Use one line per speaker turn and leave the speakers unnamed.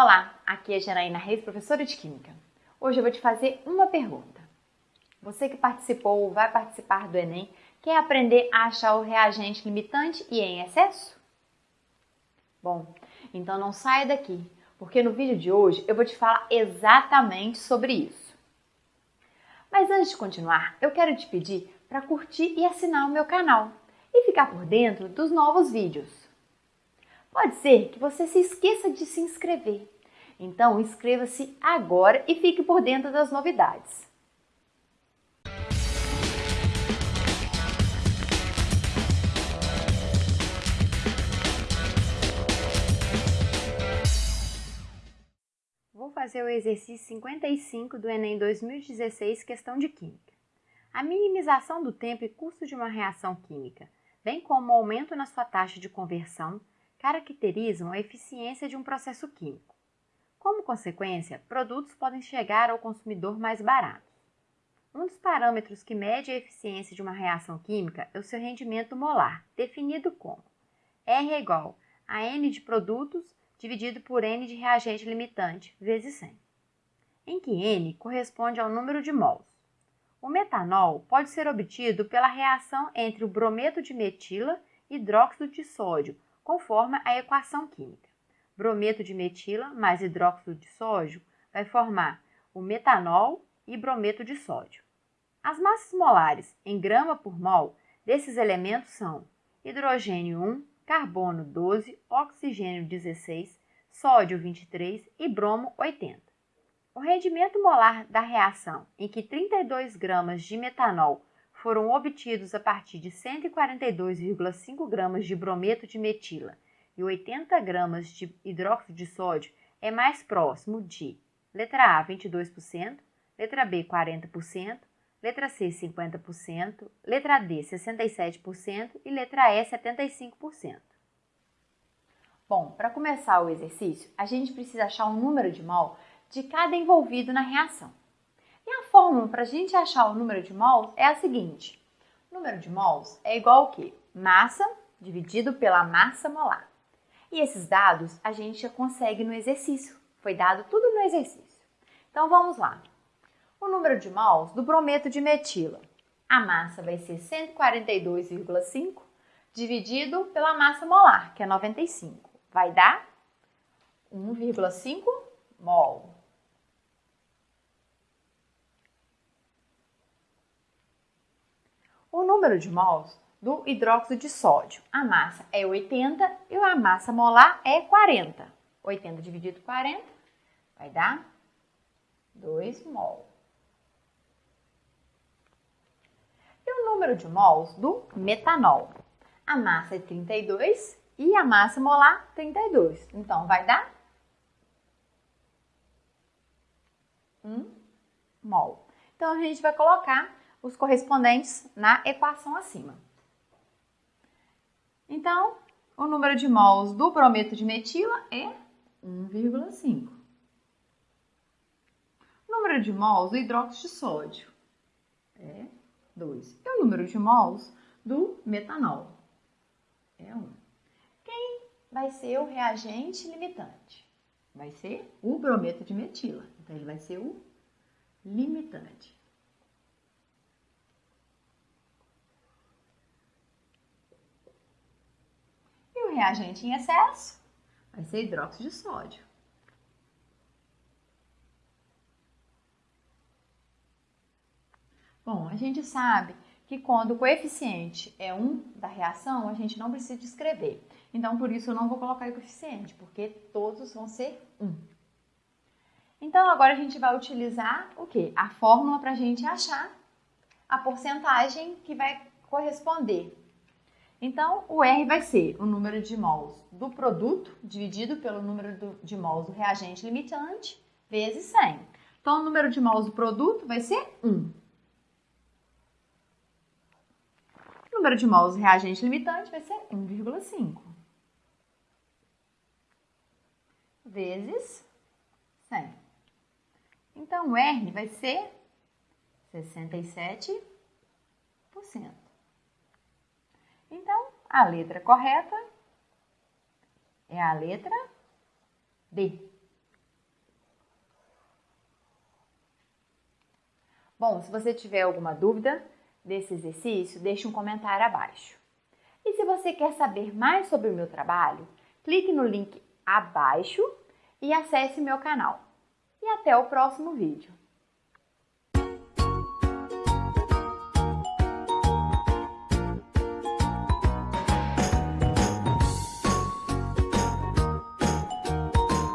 Olá, aqui é Janaína Reis, professora de Química. Hoje eu vou te fazer uma pergunta. Você que participou ou vai participar do Enem, quer aprender a achar o reagente limitante e em excesso? Bom, então não saia daqui, porque no vídeo de hoje eu vou te falar exatamente sobre isso. Mas antes de continuar, eu quero te pedir para curtir e assinar o meu canal e ficar por dentro dos novos vídeos. Pode ser que você se esqueça de se inscrever. Então, inscreva-se agora e fique por dentro das novidades. Vou fazer o exercício 55 do Enem 2016, questão de Química. A minimização do tempo e custo de uma reação química, bem como o aumento na sua taxa de conversão, caracterizam a eficiência de um processo químico. Como consequência, produtos podem chegar ao consumidor mais baratos. Um dos parâmetros que mede a eficiência de uma reação química é o seu rendimento molar, definido como R igual a N de produtos dividido por N de reagente limitante vezes 100, em que N corresponde ao número de mols. O metanol pode ser obtido pela reação entre o brometo de metila e hidróxido de sódio conforme a equação química. Brometo de metila mais hidróxido de sódio vai formar o metanol e brometo de sódio. As massas molares em grama por mol desses elementos são hidrogênio 1, carbono 12, oxigênio 16, sódio 23 e bromo 80. O rendimento molar da reação em que 32 gramas de metanol foram obtidos a partir de 142,5 gramas de brometo de metila e 80 gramas de hidróxido de sódio é mais próximo de letra A 22%, letra B 40%, letra C 50%, letra D 67% e letra E 75%. Bom, para começar o exercício, a gente precisa achar o número de mol de cada envolvido na reação. Fórmula para a gente achar o número de mols é a seguinte. O número de mols é igual ao quê? Massa dividido pela massa molar. E esses dados a gente já consegue no exercício. Foi dado tudo no exercício. Então vamos lá. O número de mols do brometo de metila. A massa vai ser 142,5 dividido pela massa molar, que é 95. Vai dar 1,5 mol. O número de mols do hidróxido de sódio. A massa é 80 e a massa molar é 40. 80 dividido por 40 vai dar 2 mol. E o número de mols do metanol? A massa é 32 e a massa molar 32. Então vai dar 1 mol. Então a gente vai colocar os correspondentes na equação acima. Então, o número de mols do brometo de metila é 1,5. O número de mols do hidróxido de sódio é 2. E o número de mols do metanol é 1. Quem vai ser o reagente limitante? Vai ser o brometo de metila. Então, ele vai ser o limitante. Reagente em excesso vai ser hidróxido de sódio. Bom, a gente sabe que quando o coeficiente é 1 da reação, a gente não precisa escrever. Então, por isso eu não vou colocar o coeficiente, porque todos vão ser 1. Então, agora a gente vai utilizar o quê? A fórmula para a gente achar a porcentagem que vai corresponder então, o R vai ser o número de mols do produto dividido pelo número de mols do reagente limitante vezes 100. Então, o número de mols do produto vai ser 1. O número de mols do reagente limitante vai ser 1,5. Vezes 100. Então, o R vai ser 67%. Então, a letra correta é a letra D. Bom, se você tiver alguma dúvida desse exercício, deixe um comentário abaixo. E se você quer saber mais sobre o meu trabalho, clique no link abaixo e acesse meu canal. E até o próximo vídeo.